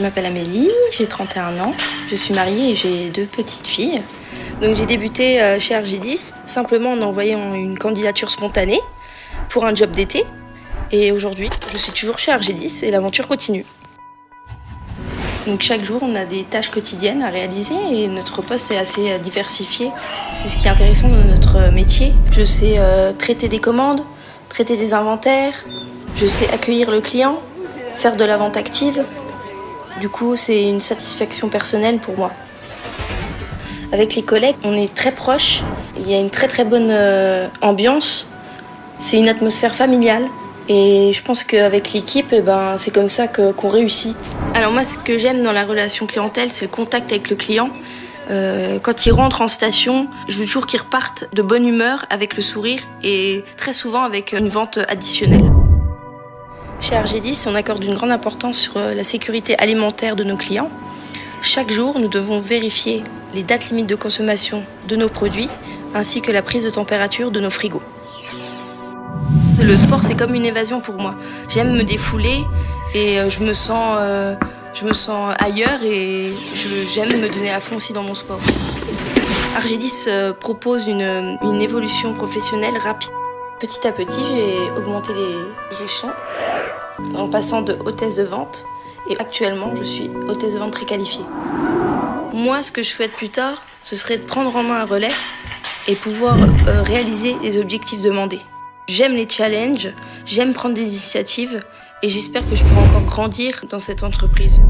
Je m'appelle Amélie, j'ai 31 ans, je suis mariée et j'ai deux petites filles. Donc j'ai débuté euh, chez RG10 simplement en envoyant une candidature spontanée pour un job d'été. Et aujourd'hui, je suis toujours chez RG10 et l'aventure continue. Donc chaque jour, on a des tâches quotidiennes à réaliser et notre poste est assez euh, diversifié. C'est ce qui est intéressant dans notre métier. Je sais euh, traiter des commandes, traiter des inventaires, je sais accueillir le client, faire de la vente active. Du coup, c'est une satisfaction personnelle pour moi. Avec les collègues, on est très proches. Il y a une très très bonne euh, ambiance. C'est une atmosphère familiale. Et je pense qu'avec l'équipe, eh ben, c'est comme ça qu'on réussit. Alors moi, ce que j'aime dans la relation clientèle, c'est le contact avec le client. Euh, quand ils rentrent en station, je veux toujours qu'ils repartent de bonne humeur, avec le sourire et très souvent avec une vente additionnelle. Chez RG10, on accorde une grande importance sur euh, la sécurité alimentaire de nos clients. Chaque jour, nous devons vérifier les dates limites de consommation de nos produits ainsi que la prise de température de nos frigos. Le sport, c'est comme une évasion pour moi. J'aime me défouler et euh, je me sens, euh, je me sens ailleurs et j'aime me donner à fond aussi dans mon sport. Argédis propose une évolution professionnelle rapide. Petit à petit, j'ai augmenté les échelons en passant de hôtesse de vente et actuellement, je suis hôtesse de vente très qualifiée. Moi, ce que je souhaite plus tard, ce serait de prendre en main un relais et pouvoir réaliser les objectifs demandés. J'aime les challenges, j'aime prendre des initiatives et j'espère que je pourrai encore grandir dans cette entreprise.